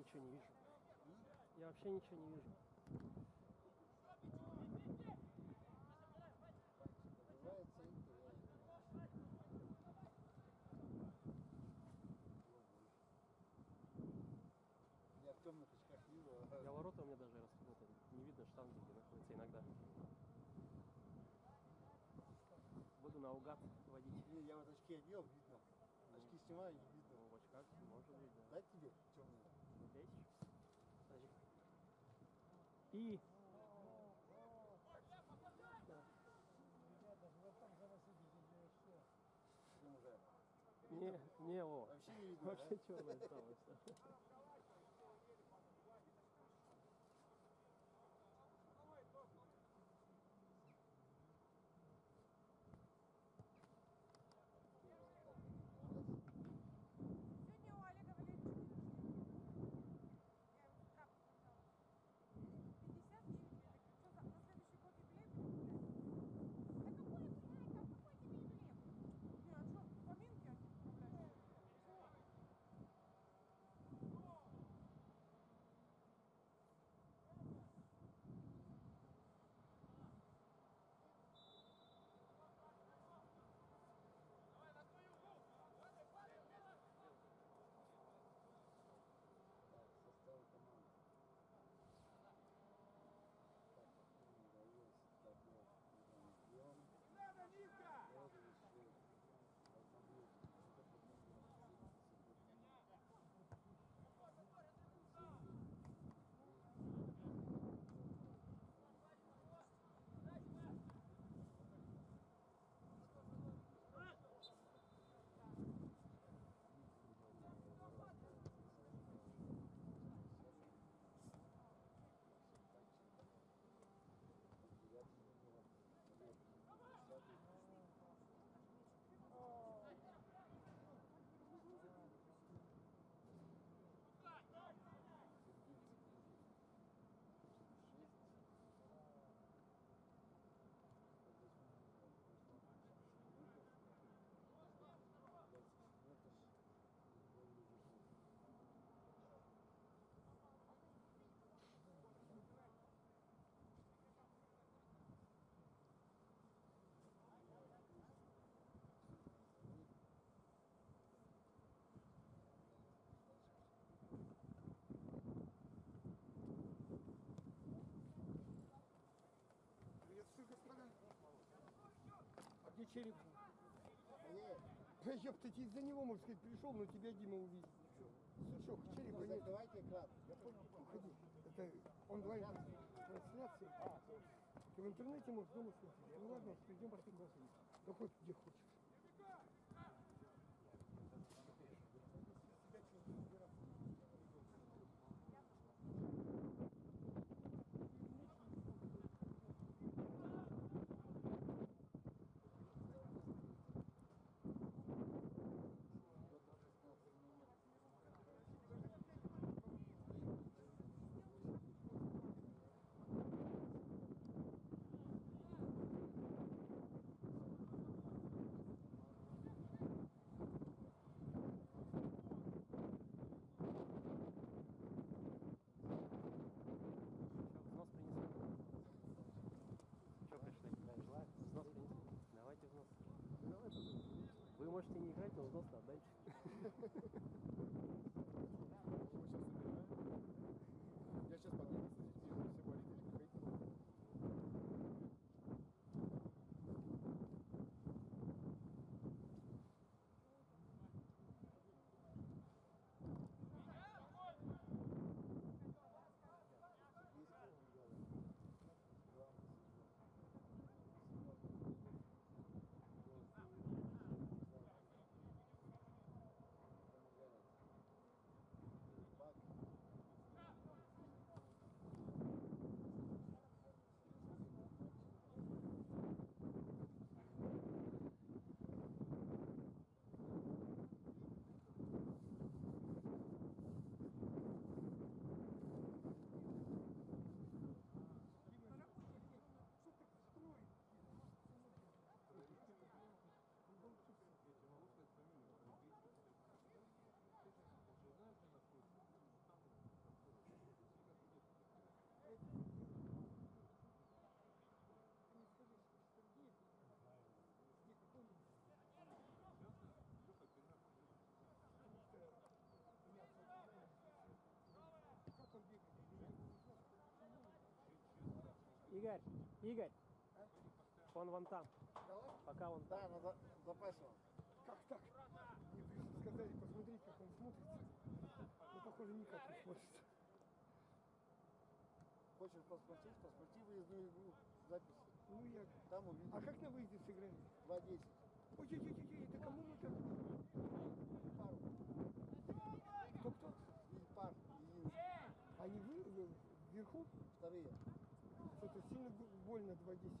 ничего не вижу. Я вообще ничего не вижу. Я в темных очках вижу. а Я ворота у меня даже распутаны. Не видно штанги, где находится иногда. Буду наугад водить. Не, я вот очки одел, видно. Очки снимаю, не видно. Ну, в очках, может быть, да. Дать тебе И не, не, о. Вообще не видно, Вообще да? черное стало все. Где череп? Нет, Да ёпта, из-за него, можно сказать, пришел, но тебя Дима увидел. Сучок, черепа ну, нет. закрывайте экран. Уходи. Это трансляция. А, Ты в интернете можешь дома смотреть. Ну ладно, пошли голосовать. Да хоть где хочешь. Игорь, Игорь, он вон там. Пока он там. Да, надо запасом. Как так? Мне пришли, сказали, посмотри, как он смотрится. Ну, похоже, никак не смотрится. Хочешь посмотреть, посмотри выездную игру, запись. Ну, я... Там увидишь. А как на выезде сыграли? 2-10. Ой-ой-ой, это кому мы так? Пару. Больно 2.10.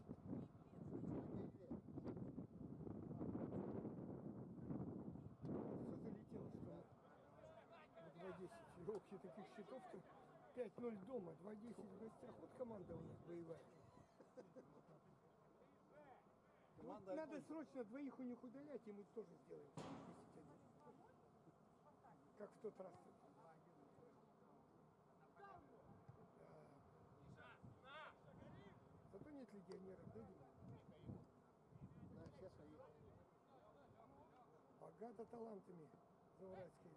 Все залетело, что ли? На 2.10. Елки таких счетов-то 5-0 дома, 2.10 в гостях. Вот команда у нас боевая. Вот Команда надо срочно двоих у них удалять, и мы тоже сделаем. 10-1. Как в тот раз. Да. Нет легионеров, да, все свои. Богато талантами Зауральская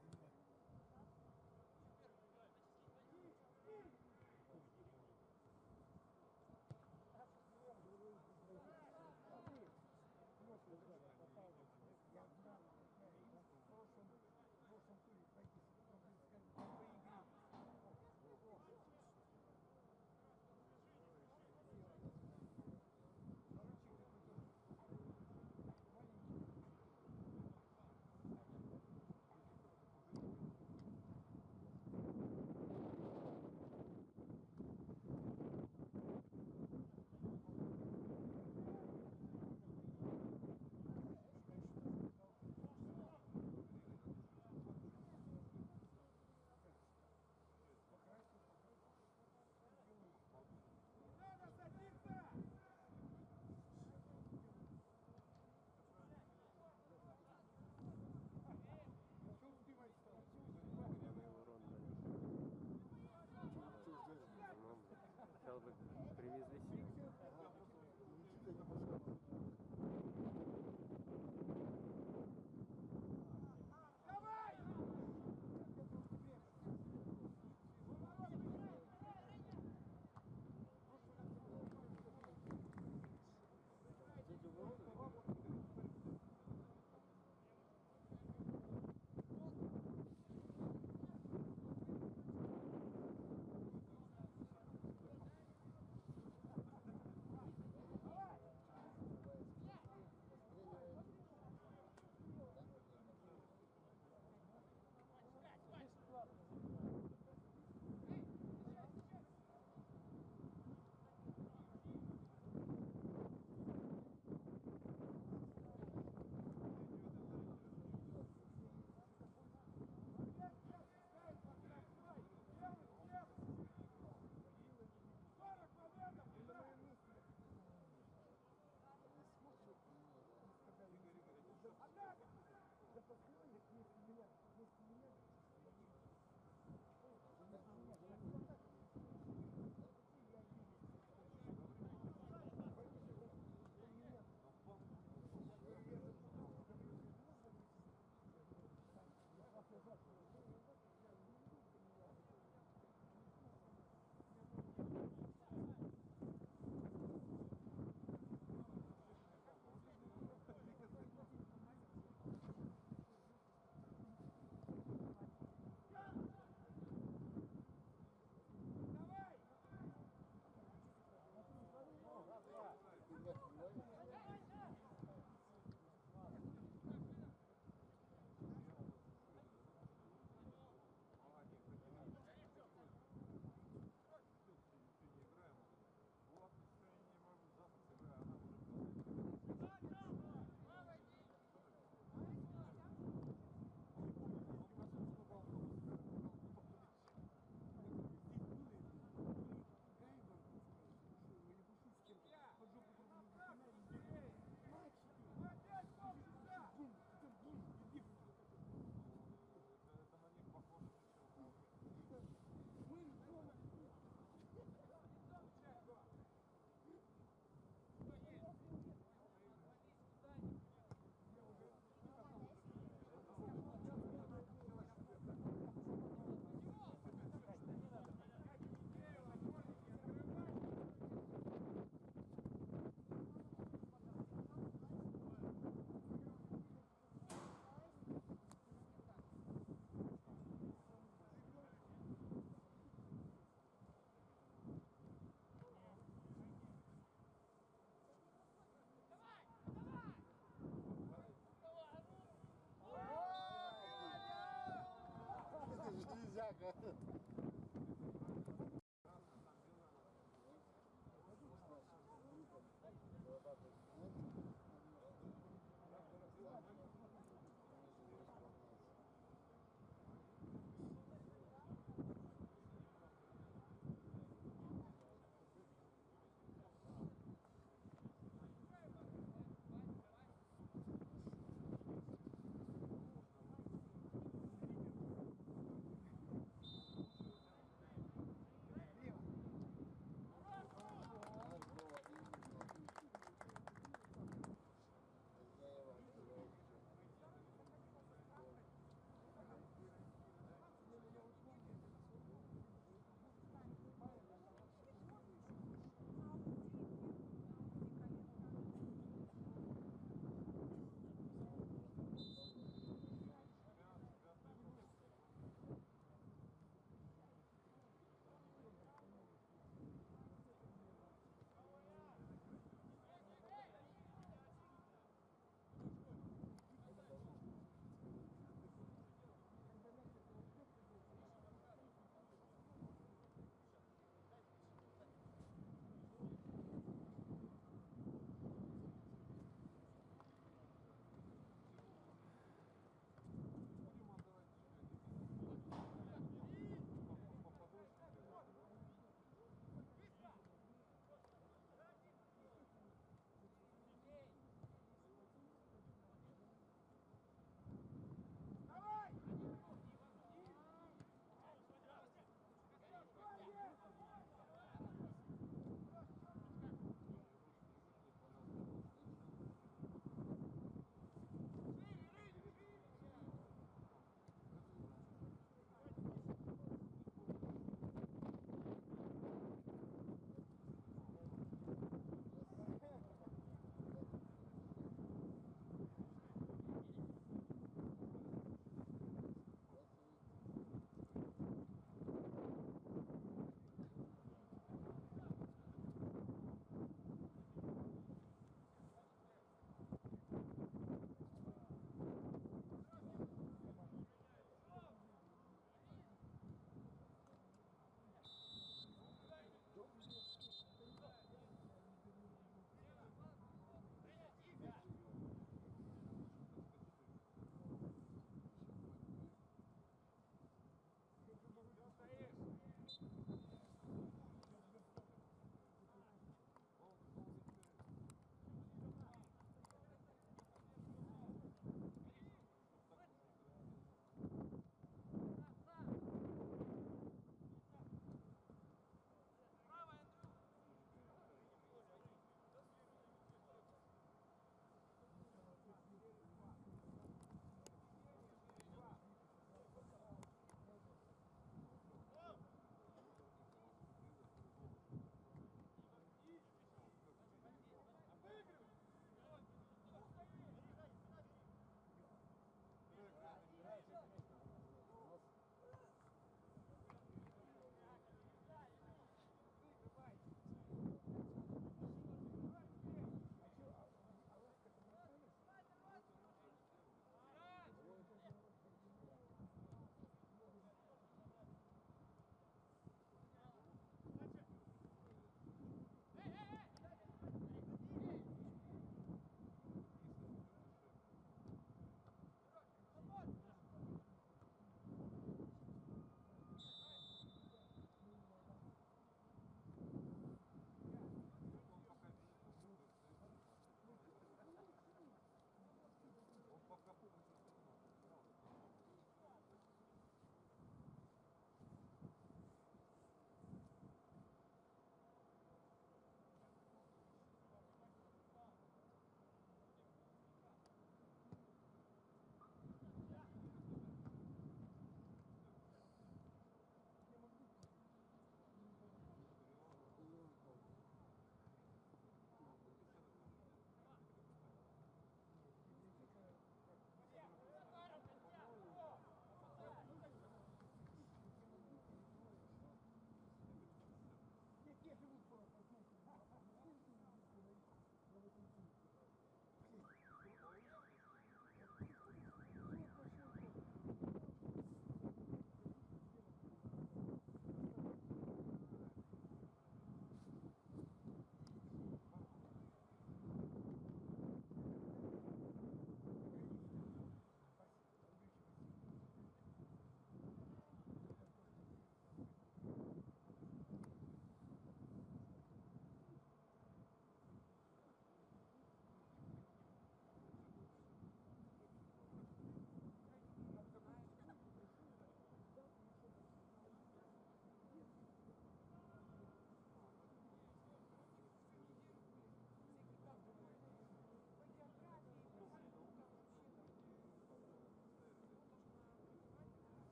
America.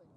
like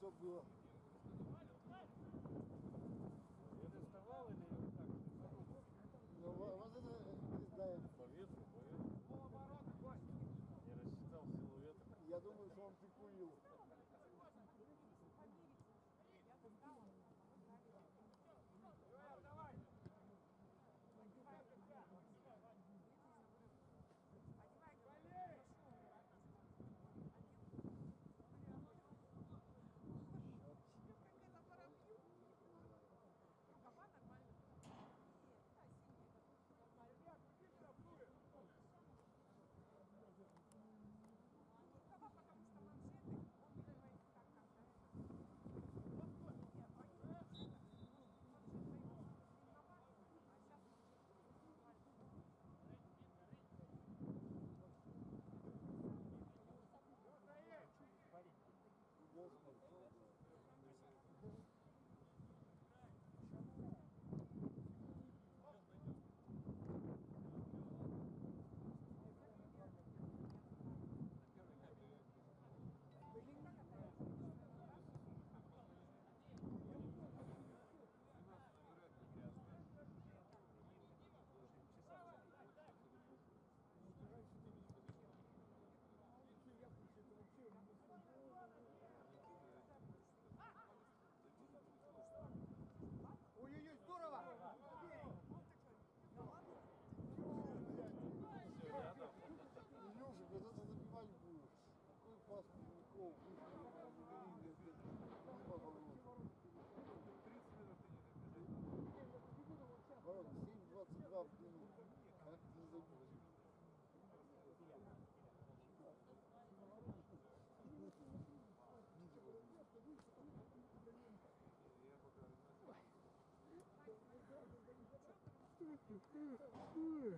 Что было? Ooh.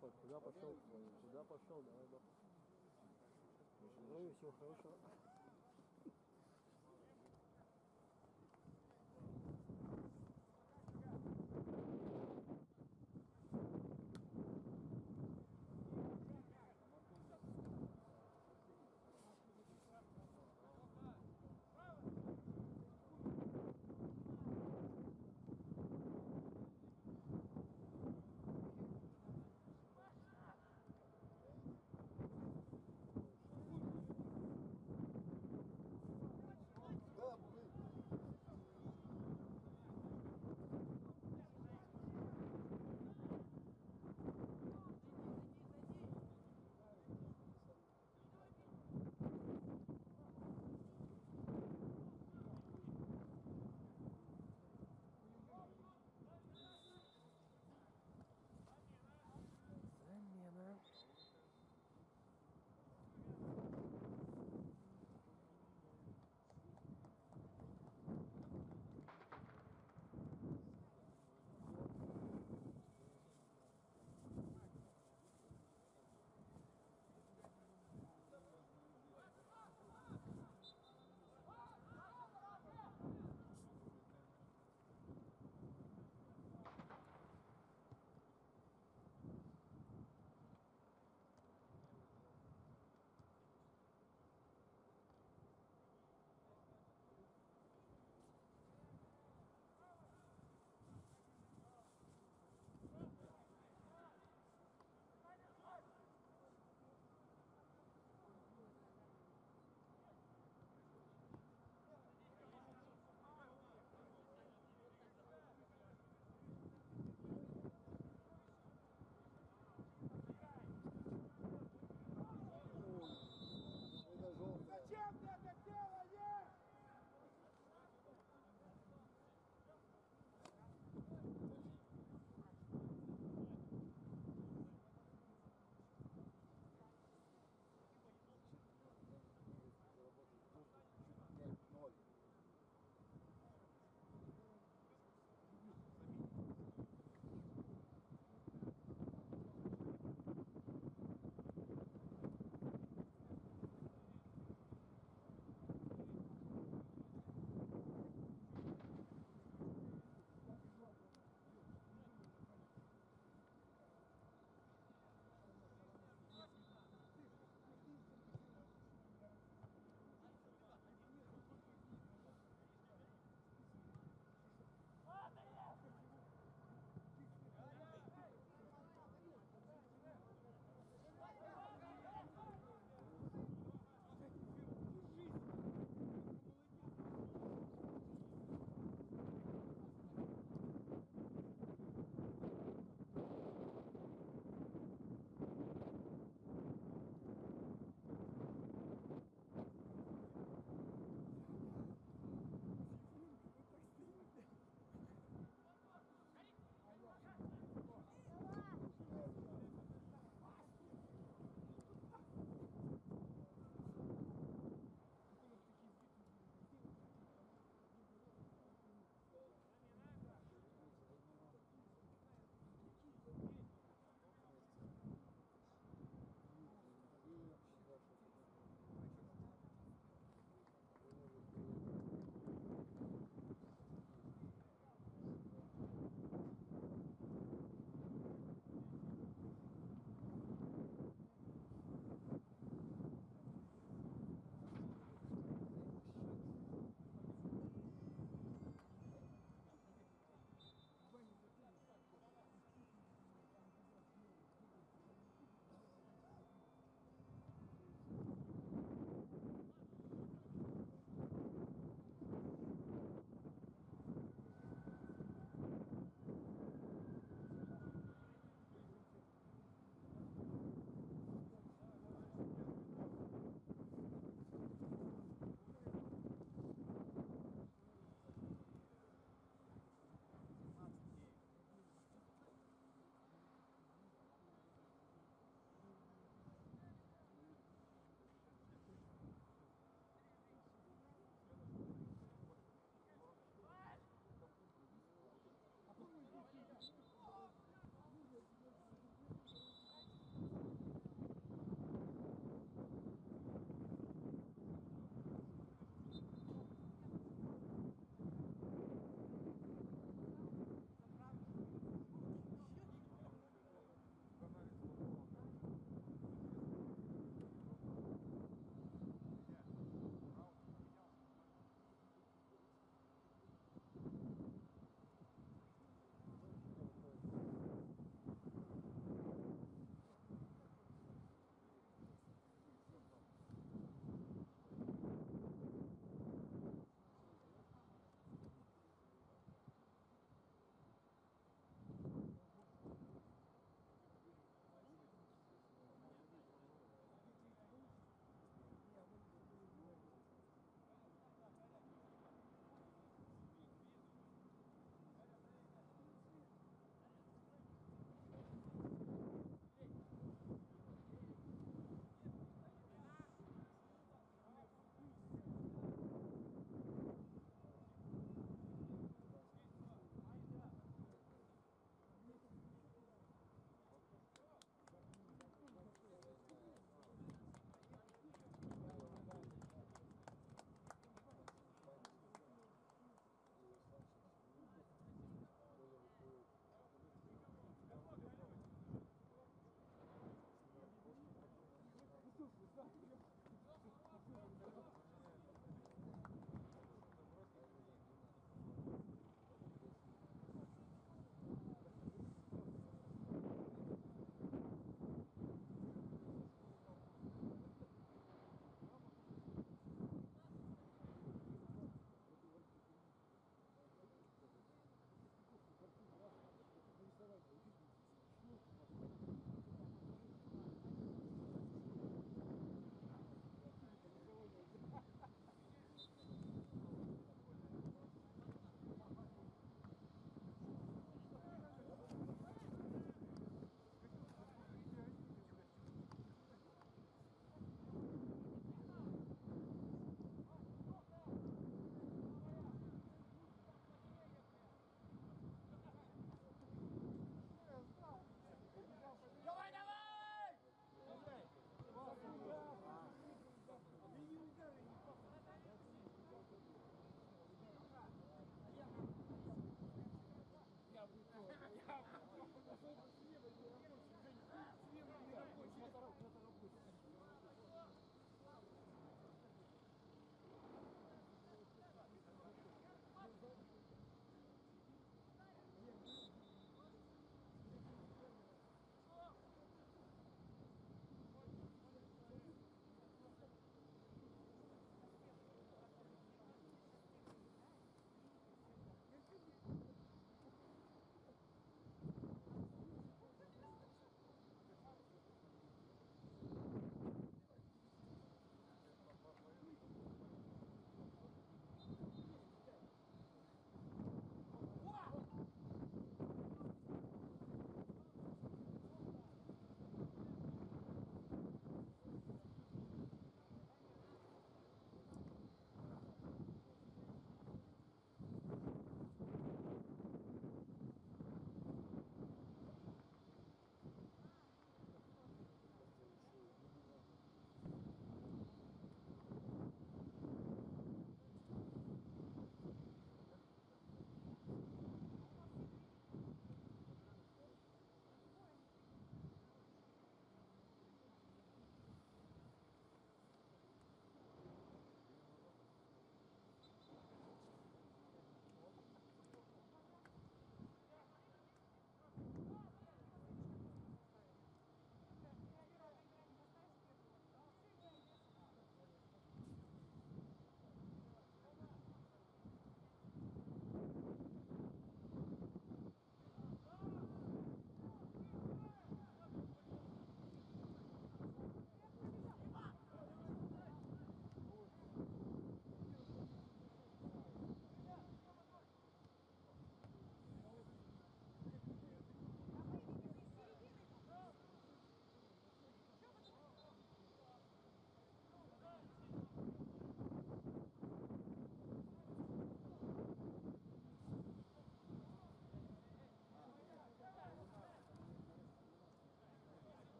Куда пошел? Куда пошел? Давай, давай. Здоровья, всего хорошего.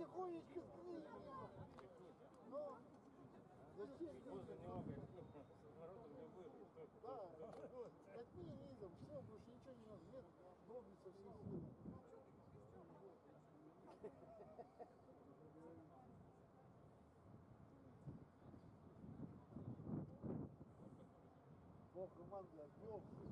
Тихонечко скрыть. Ну, зачем него как с воротом не выйдет. Да, вот, катни низом, все, больше ничего не надо. Нет, дробится все силы. Бог команда отвел. Да,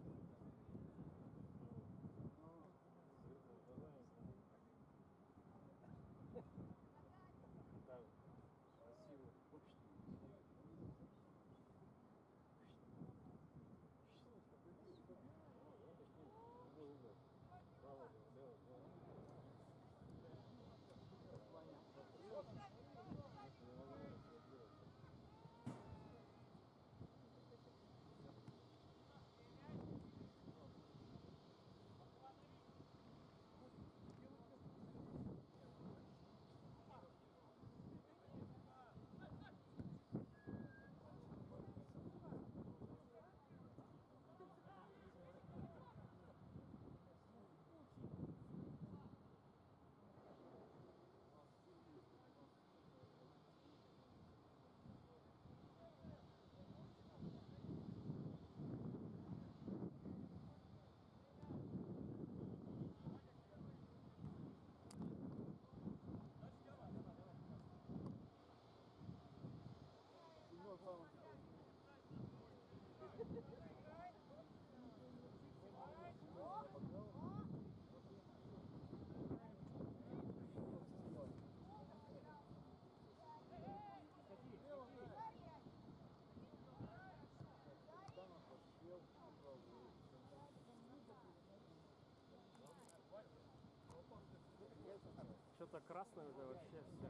Что-то красное уже вообще все.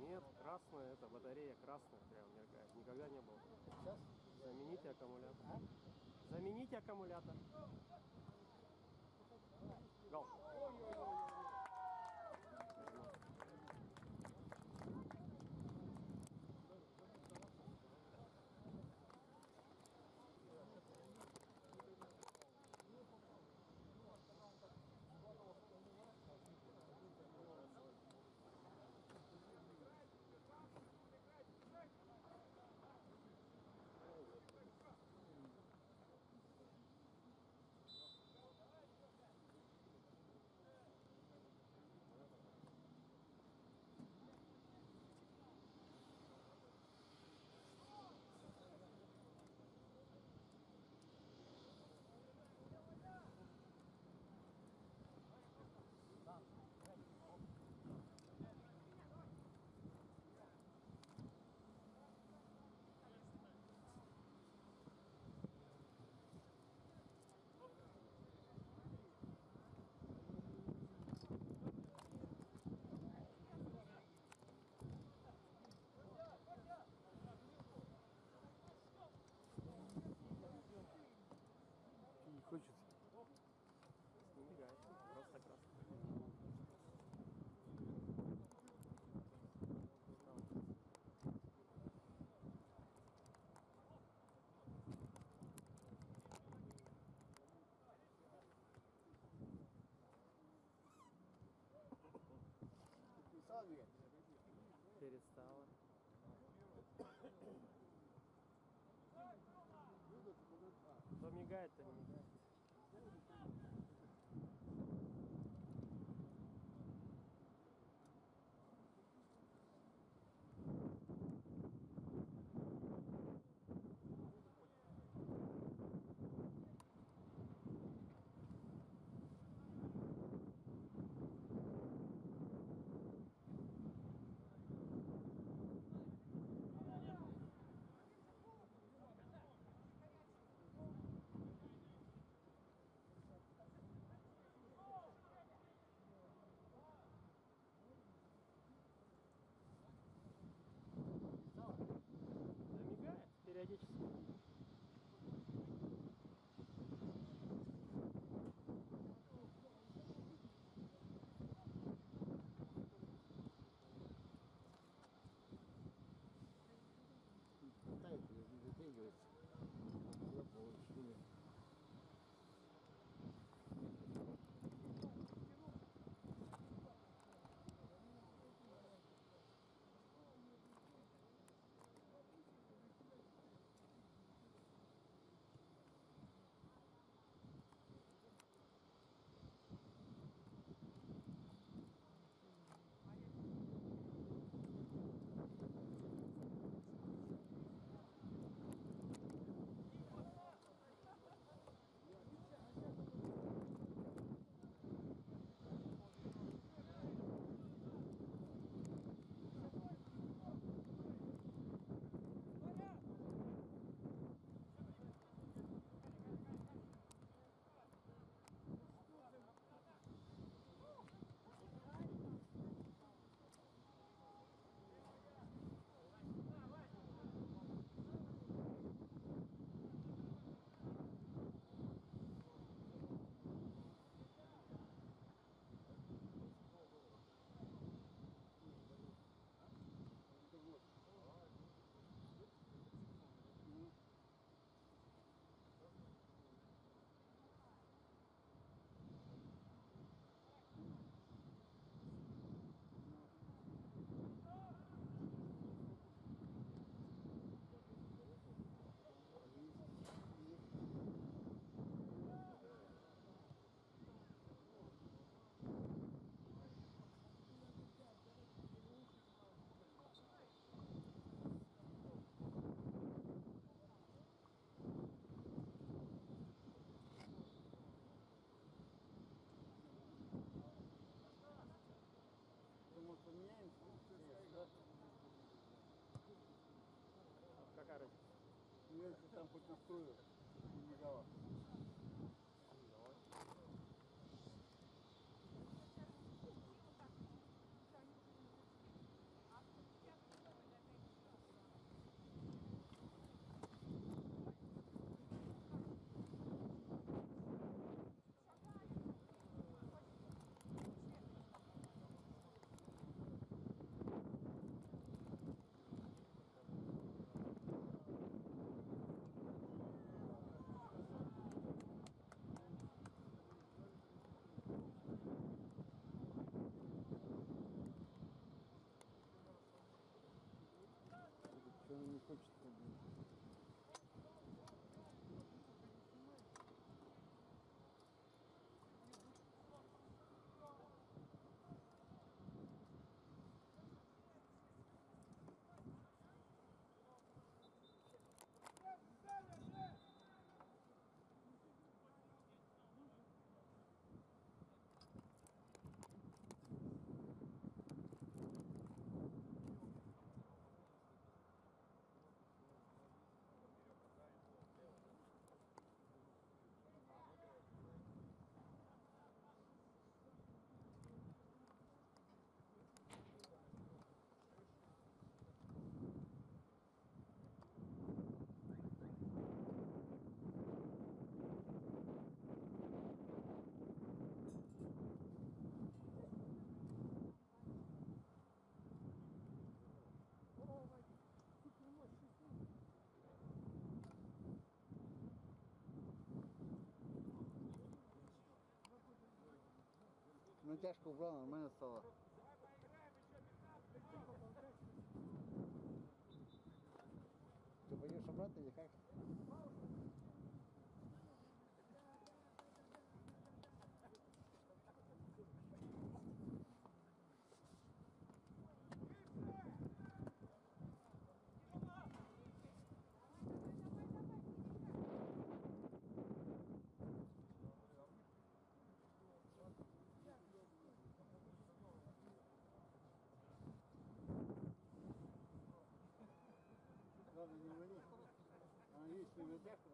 Нет, красное, это батарея красная прям меркает. Никогда не было. Сейчас? Замените аккумулятор. Замените аккумулятор. говорит, я получил. Натяжка убрал, нормально стало. definitely, definitely.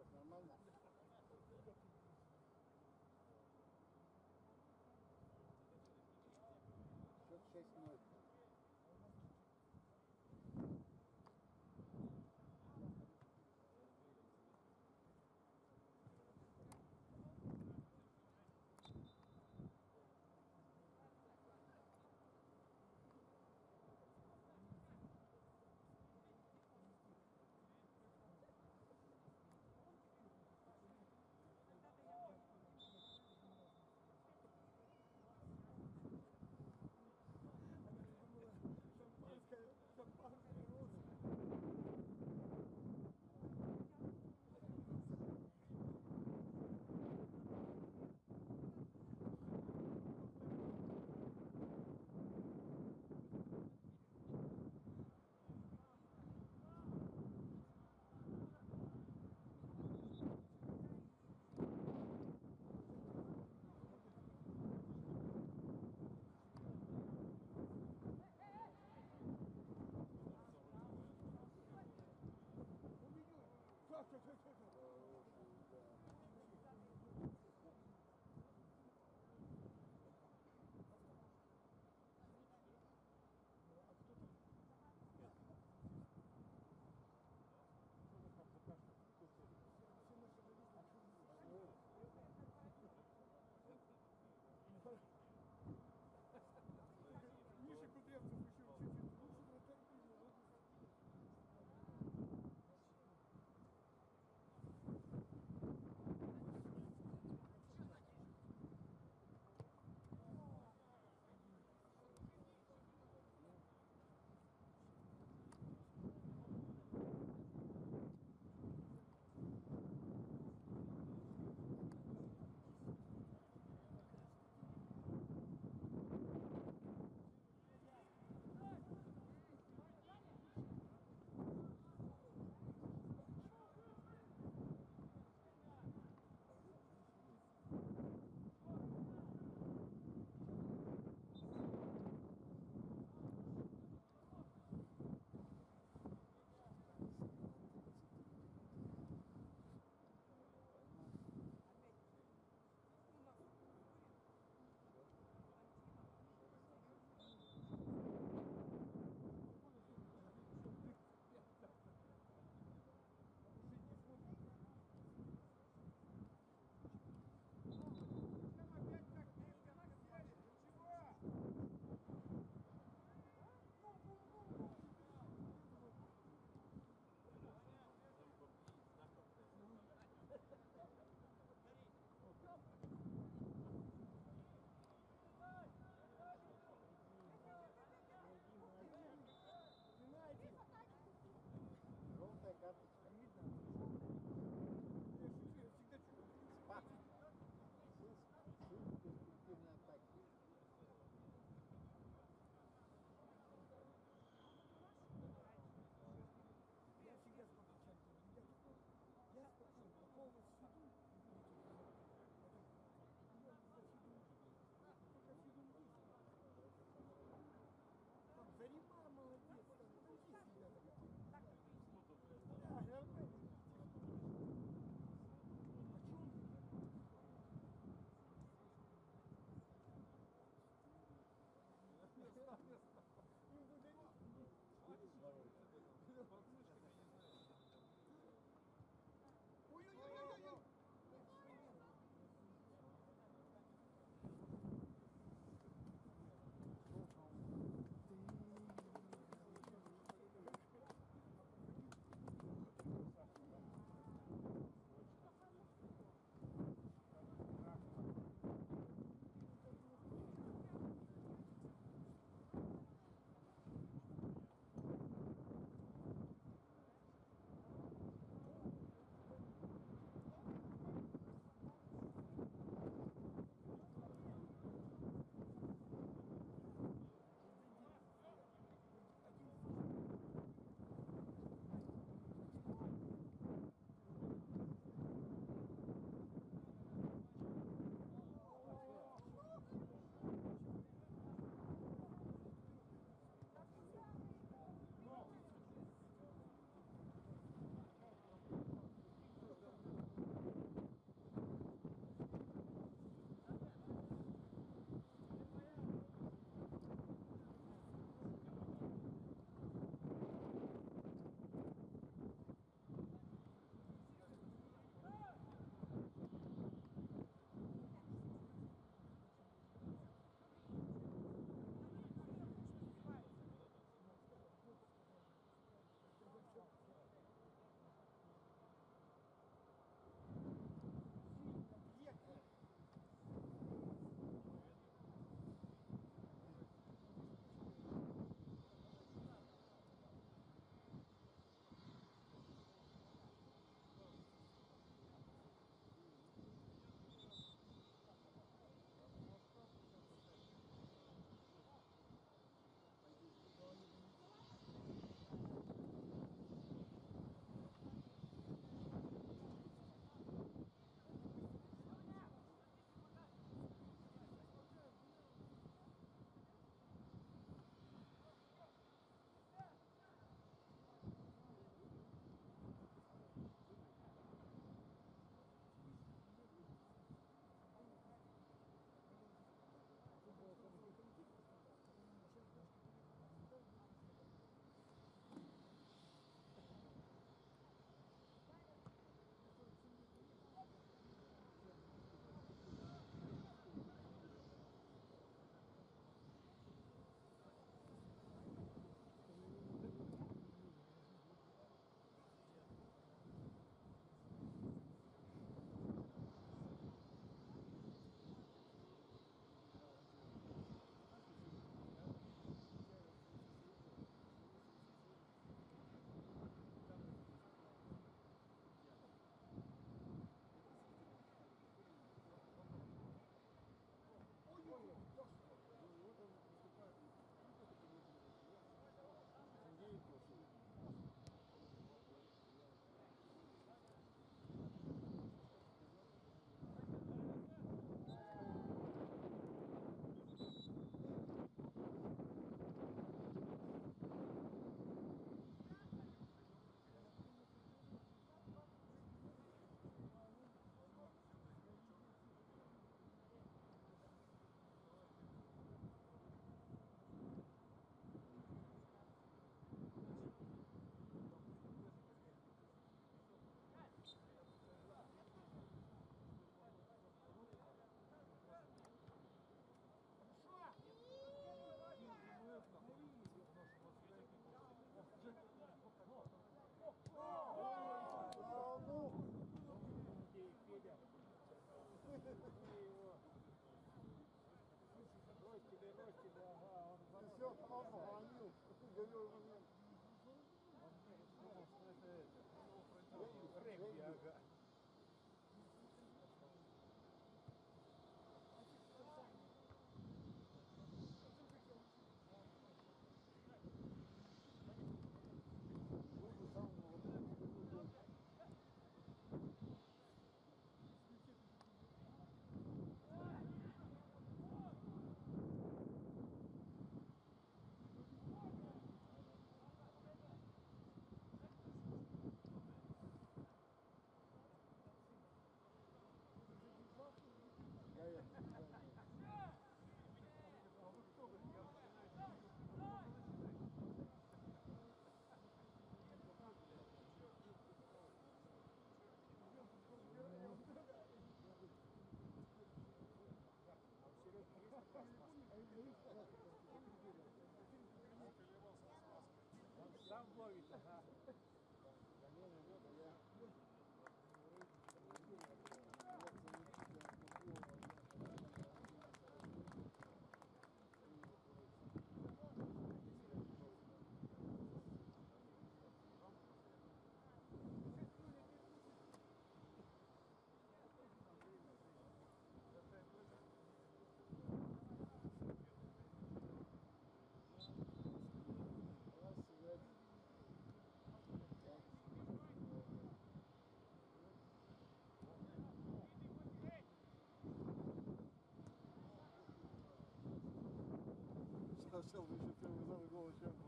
ourselves, we should feel we've got to go, yeah.